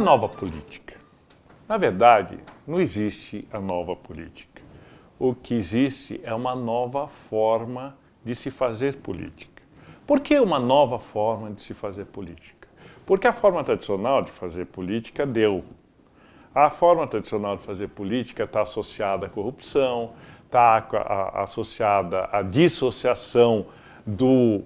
nova política? Na verdade, não existe a nova política. O que existe é uma nova forma de se fazer política. Por que uma nova forma de se fazer política? Porque a forma tradicional de fazer política deu. A forma tradicional de fazer política está associada à corrupção, está associada à dissociação do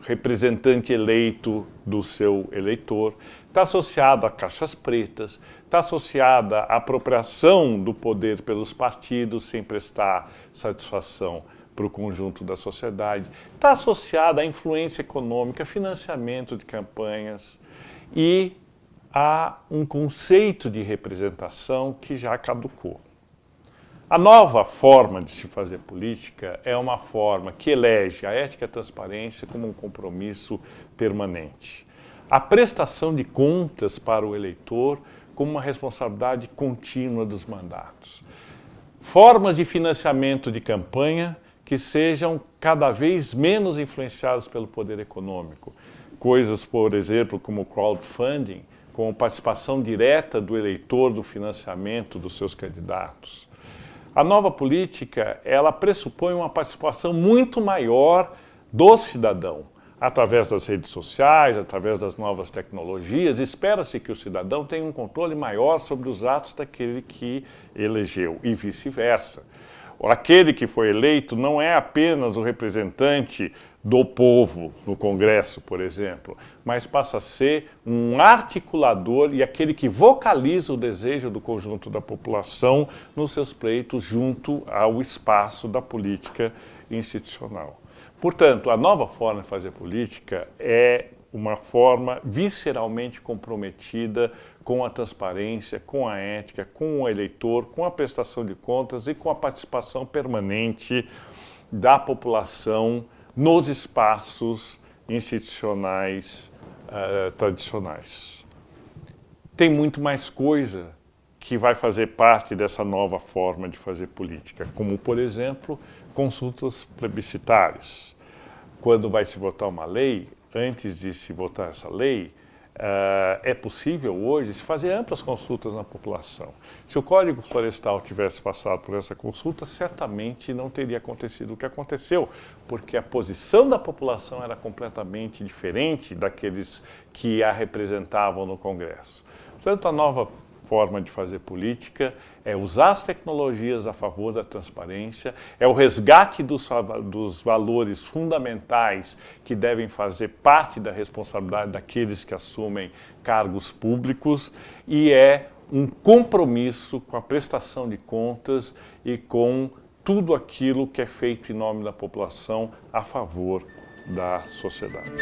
representante eleito do seu eleitor, está associada a caixas pretas, está associada à apropriação do poder pelos partidos sem prestar satisfação para o conjunto da sociedade, está associada à influência econômica, financiamento de campanhas e a um conceito de representação que já caducou. A nova forma de se fazer política é uma forma que elege a ética e a transparência como um compromisso permanente. A prestação de contas para o eleitor como uma responsabilidade contínua dos mandatos. Formas de financiamento de campanha que sejam cada vez menos influenciadas pelo poder econômico. Coisas, por exemplo, como crowdfunding, com participação direta do eleitor do financiamento dos seus candidatos. A nova política, ela pressupõe uma participação muito maior do cidadão, através das redes sociais, através das novas tecnologias, espera-se que o cidadão tenha um controle maior sobre os atos daquele que elegeu e vice-versa. Aquele que foi eleito não é apenas o representante do povo no Congresso, por exemplo, mas passa a ser um articulador e aquele que vocaliza o desejo do conjunto da população nos seus pleitos junto ao espaço da política institucional. Portanto, a nova forma de fazer política é uma forma visceralmente comprometida com a transparência, com a ética, com o eleitor, com a prestação de contas e com a participação permanente da população nos espaços institucionais uh, tradicionais. Tem muito mais coisa que vai fazer parte dessa nova forma de fazer política, como, por exemplo, consultas plebiscitárias. Quando vai se votar uma lei, antes de se votar essa lei, Uh, é possível hoje se fazer amplas consultas na população. Se o Código Florestal tivesse passado por essa consulta, certamente não teria acontecido o que aconteceu, porque a posição da população era completamente diferente daqueles que a representavam no Congresso. Portanto, a nova forma de fazer política é usar as tecnologias a favor da transparência, é o resgate dos, dos valores fundamentais que devem fazer parte da responsabilidade daqueles que assumem cargos públicos e é um compromisso com a prestação de contas e com tudo aquilo que é feito em nome da população a favor da sociedade.